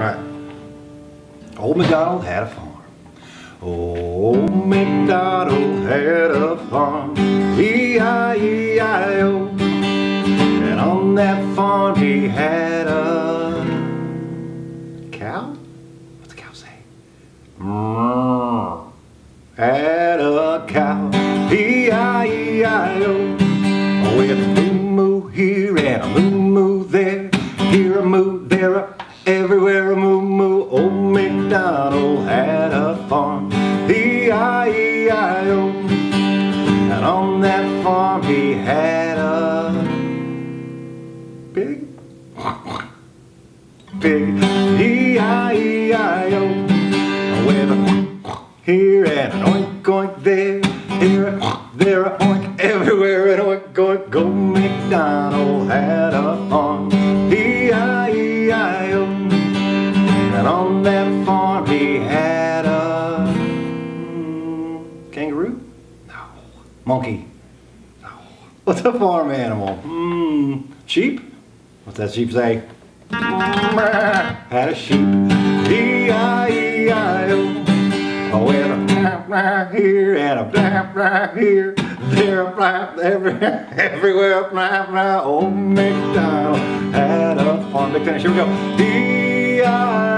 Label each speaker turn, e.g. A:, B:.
A: right. Old MacDonald had a farm. Old MacDonald had a farm. E-I-E-I-O. And on that farm he had a cow? What's the cow say? Mm. Had a cow. E-I-E-I-O. With a moo moo here and a moo moo there. Everywhere a moo moo. Old MacDonald had a farm. E-I-E-I-O. And on that farm he had a pig. Pig. E-I-E-I-O. With a here and an oink oink there. Here a, there a oink everywhere an oink oink. Go MacDonald had a farm. And on that farm he had a mm, kangaroo? No. Monkey? No. What's a farm animal? Hmm. Sheep? What's that sheep say? Had a sheep. E-I-E-I-O. Oh, with a blah here and a blah blah here, there a blah everywhere, everywhere blah blah. Old MacDonald had a farm. Big finish. Here we go. E-I-E-I-O.